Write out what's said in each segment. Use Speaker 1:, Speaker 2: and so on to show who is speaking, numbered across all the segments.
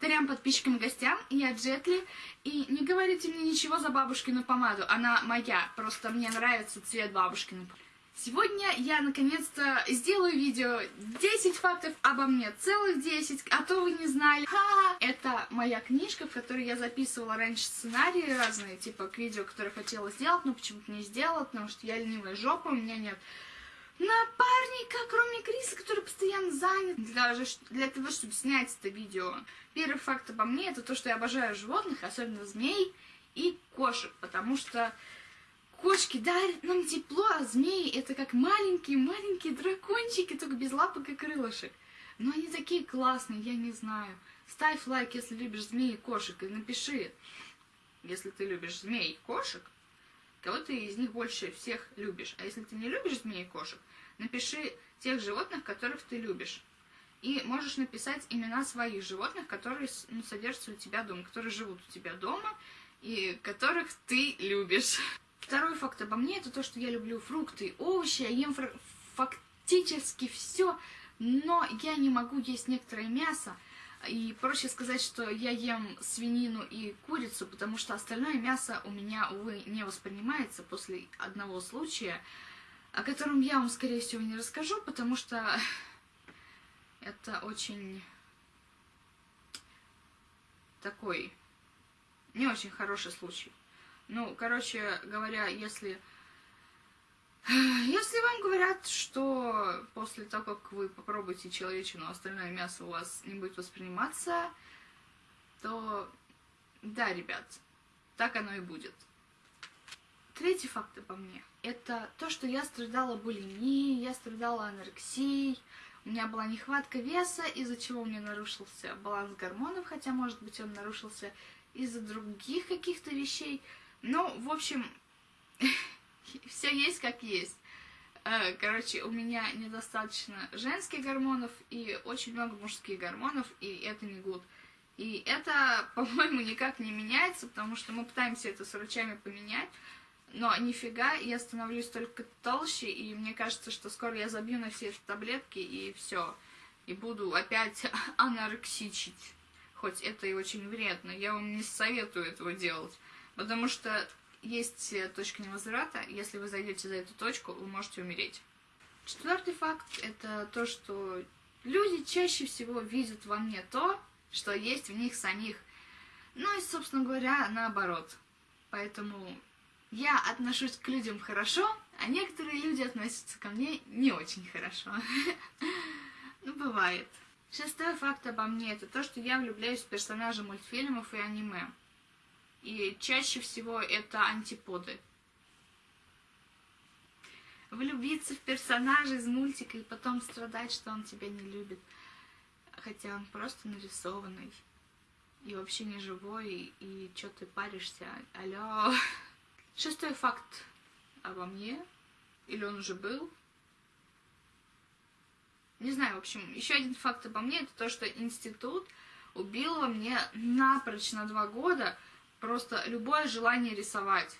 Speaker 1: Трем подписчикам и гостям, я Джетли, и не говорите мне ничего за бабушкину помаду, она моя, просто мне нравится цвет бабушкиной. Сегодня я наконец-то сделаю видео 10 фактов обо мне, целых 10, а то вы не знали. Ха -ха. Это моя книжка, в которой я записывала раньше сценарии разные, типа к видео, которые хотела сделать, но почему-то не сделала, потому что я ленивая жопа, у меня нет напарника, кроме Криса, который постоянно занят. Для, для того, чтобы снять это видео. Первый факт обо мне, это то, что я обожаю животных, особенно змей и кошек, потому что Кошки дарят нам тепло, а змеи это как маленькие-маленькие дракончики, только без лапок и крылышек. Но они такие классные, я не знаю. Ставь лайк, если любишь змеи и кошек, и напиши, если ты любишь змей и кошек, кого ты из них больше всех любишь. А если ты не любишь змей и кошек, напиши тех животных, которых ты любишь. И можешь написать имена своих животных, которые ну, содержатся у тебя дома, которые живут у тебя дома, и которых ты любишь. Второй факт обо мне, это то, что я люблю фрукты, овощи, я ем фактически все, но я не могу есть некоторое мясо, и проще сказать, что я ем свинину и курицу, потому что остальное мясо у меня, увы, не воспринимается после одного случая, о котором я вам, скорее всего, не расскажу, потому что это очень такой не очень хороший случай. Ну, короче говоря, если... Если вам говорят, что после того, как вы попробуете человечину, остальное мясо у вас не будет восприниматься, то да, ребят, так оно и будет. Третий факт обо мне – это то, что я страдала булимией, я страдала анорексией, у меня была нехватка веса, из-за чего у меня нарушился баланс гормонов, хотя, может быть, он нарушился из-за других каких-то вещей – ну, в общем, все есть как есть. Э, короче, у меня недостаточно женских гормонов и очень много мужских гормонов, и это не гуд. И это, по-моему, никак не меняется, потому что мы пытаемся это с врачами поменять, но нифига, я становлюсь только толще, и мне кажется, что скоро я забью на все эти таблетки, и все. И буду опять анорексичить. Хоть это и очень вредно, я вам не советую этого делать. Потому что есть э, точка невозврата, если вы зайдете за эту точку, вы можете умереть. Четвертый факт – это то, что люди чаще всего видят во мне то, что есть в них самих. Ну и, собственно говоря, наоборот. Поэтому я отношусь к людям хорошо, а некоторые люди относятся ко мне не очень хорошо. Ну, бывает. Шестой факт обо мне – это то, что я влюбляюсь в персонажей мультфильмов и аниме. И чаще всего это антиподы. Влюбиться в персонажа из мультика и потом страдать, что он тебя не любит. Хотя он просто нарисованный. И вообще не живой, и, и что ты паришься? Алло. Шестой факт обо мне. Или он уже был? Не знаю, в общем, еще один факт обо мне, это то, что институт убил во мне напрочь на два года Просто любое желание рисовать.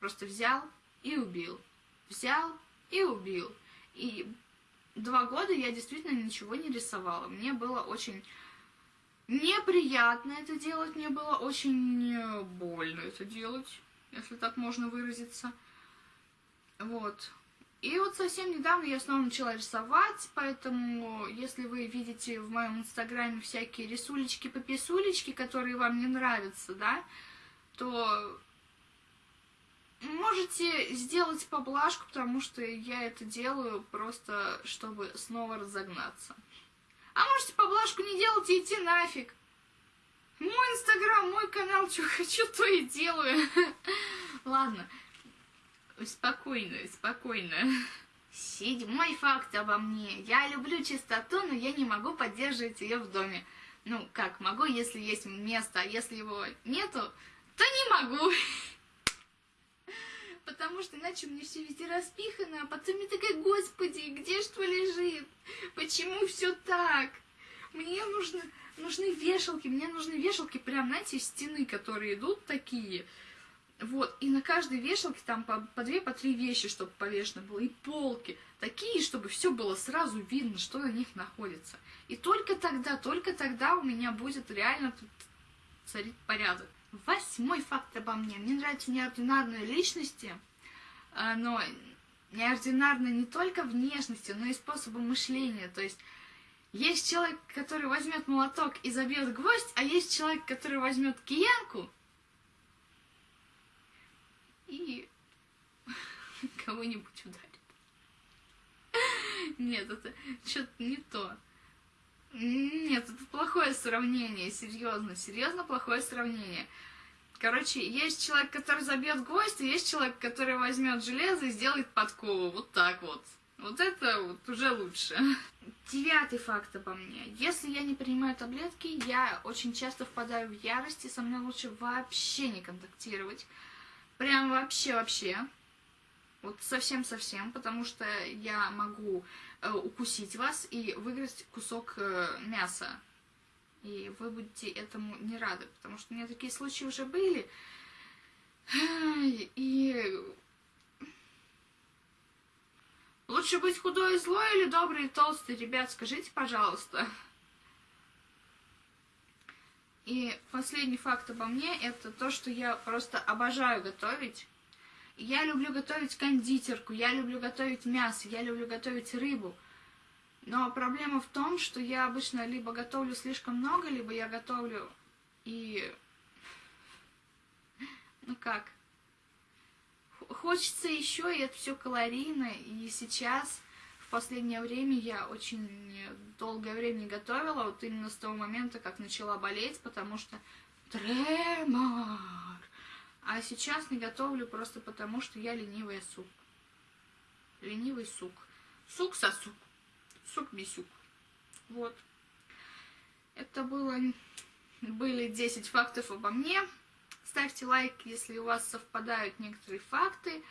Speaker 1: Просто взял и убил. Взял и убил. И два года я действительно ничего не рисовала. Мне было очень неприятно это делать, мне было очень больно это делать, если так можно выразиться. Вот. И вот совсем недавно я снова начала рисовать, поэтому если вы видите в моем инстаграме всякие рисулечки-пописулечки, которые вам не нравятся, да, то можете сделать поблажку, потому что я это делаю просто, чтобы снова разогнаться. А можете поблажку не делать и идти нафиг. Мой инстаграм, мой канал, что хочу, то и делаю. Ладно, спокойно, спокойно. Седьмой факт обо мне. Я люблю чистоту, но я не могу поддерживать ее в доме. Ну, как, могу, если есть место, а если его нету, то не могу. Потому что иначе меня все везде распихано, а потом я такая, господи, где что лежит? Почему все так? Мне нужно, нужны вешалки, мне нужны вешалки прям, знаете, стены, которые идут такие. Вот, и на каждой вешалке там по, по две, по три вещи, чтобы повешено было, и полки. Такие, чтобы все было сразу видно, что на них находится. И только тогда, только тогда у меня будет реально тут царить порядок. Восьмой факт обо мне. Мне нравятся неординарные личности, а, но неординарные не только внешностью, но и способом мышления. То есть есть человек, который возьмет молоток и забьет гвоздь, а есть человек, который возьмет киянку и кого-нибудь ударит. Нет, это что-то не то. Нет, это плохое сравнение, серьезно, серьезно плохое сравнение. Короче, есть человек, который забьет гвоздь, и есть человек, который возьмет железо и сделает подкову. Вот так вот. Вот это вот уже лучше. Девятый факт обо мне. Если я не принимаю таблетки, я очень часто впадаю в ярость, и со мной лучше вообще не контактировать. Прям вообще-вообще. Вот совсем-совсем, потому что я могу э, укусить вас и выгрызть кусок э, мяса. И вы будете этому не рады, потому что у меня такие случаи уже были. И лучше быть худой и злой или добрый и толстый, ребят, скажите, пожалуйста. И последний факт обо мне, это то, что я просто обожаю готовить. Я люблю готовить кондитерку, я люблю готовить мясо, я люблю готовить рыбу. Но проблема в том, что я обычно либо готовлю слишком много, либо я готовлю и... Ну как? Хочется еще, и это все калорийно. И сейчас, в последнее время, я очень долгое время готовила, вот именно с того момента, как начала болеть, потому что тремор. А сейчас не готовлю просто потому, что я ленивая сук. Ленивый сук. Сук-сосук. Сук-бисюк. Вот. Это было, были 10 фактов обо мне. Ставьте лайк, если у вас совпадают некоторые факты.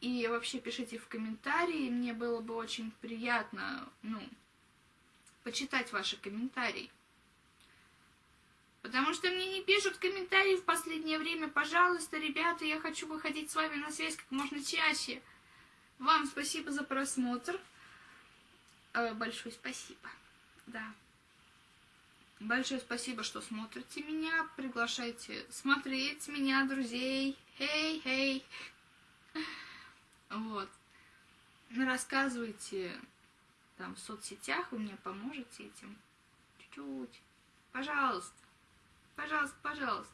Speaker 1: И вообще пишите в комментарии. Мне было бы очень приятно, ну, почитать ваши комментарии. Потому что мне не пишут комментарии в последнее время. Пожалуйста, ребята, я хочу выходить с вами на связь как можно чаще. Вам спасибо за просмотр. Э, большое спасибо. Да. Большое спасибо, что смотрите меня. Приглашайте смотреть меня, друзей. Хей, хей. Вот. Рассказывайте там в соцсетях, вы мне поможете этим. Чуть-чуть. Пожалуйста. Пожалуйста, пожалуйста.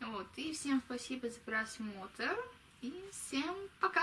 Speaker 1: Вот, и всем спасибо за просмотр. И всем пока.